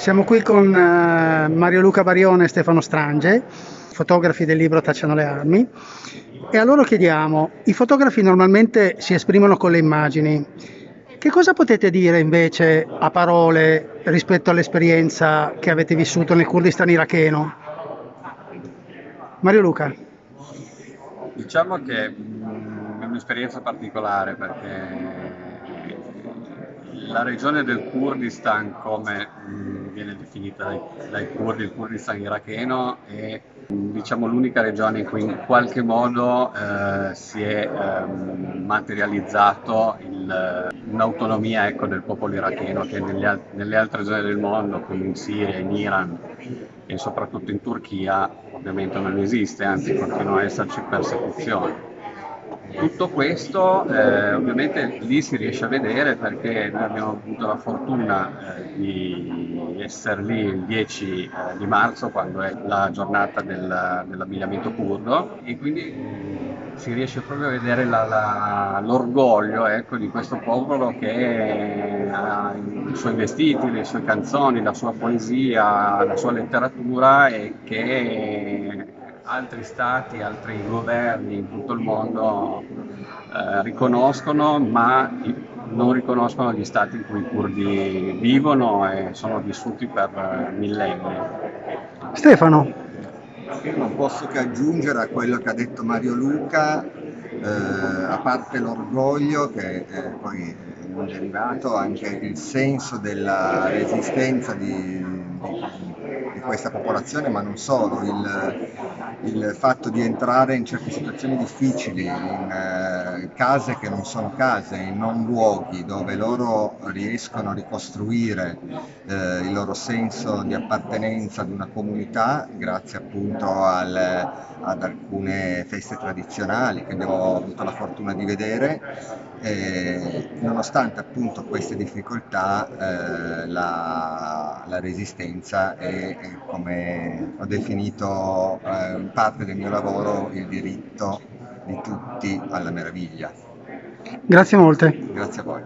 Siamo qui con eh, Mario Luca Barione e Stefano Strange, fotografi del libro Tacciano le armi, e a loro chiediamo, i fotografi normalmente si esprimono con le immagini, che cosa potete dire invece a parole rispetto all'esperienza che avete vissuto nel Kurdistan iracheno? Mario Luca. Diciamo che mm, è un'esperienza particolare perché la regione del Kurdistan, come viene definita dai, dai kurdi, il Kurdistan iracheno, è diciamo, l'unica regione in cui in qualche modo eh, si è eh, materializzato un'autonomia ecco, del popolo iracheno che negli, nelle altre zone del mondo, come in Siria, in Iran e soprattutto in Turchia, ovviamente non esiste, anzi continuano ad esserci persecuzioni. Tutto questo eh, ovviamente lì si riesce a vedere perché noi abbiamo avuto la fortuna eh, di essere lì il 10 eh, di marzo quando è la giornata del, dell'abbigliamento curdo e quindi si riesce proprio a vedere la, la, l'orgoglio ecco, di questo popolo che ha i suoi vestiti, le sue canzoni, la sua poesia, la sua letteratura e che altri stati, altri governi in tutto il mondo eh, riconoscono, ma non riconoscono gli stati in cui i curdi vivono e sono vissuti per millenni. Stefano. Io non posso che aggiungere a quello che ha detto Mario Luca, eh, a parte l'orgoglio che eh, poi è derivato, anche il senso della resistenza di, di di questa popolazione, ma non solo, il, il fatto di entrare in certe situazioni difficili, in eh, case che non sono case, in non luoghi dove loro riescono a ricostruire eh, il loro senso di appartenenza ad una comunità grazie appunto al, ad alcune feste tradizionali che abbiamo avuto la fortuna di vedere. E, nonostante appunto queste difficoltà eh, la, la resistenza è come ho definito eh, parte del mio lavoro, il diritto di tutti alla meraviglia. Grazie molte. Grazie a voi.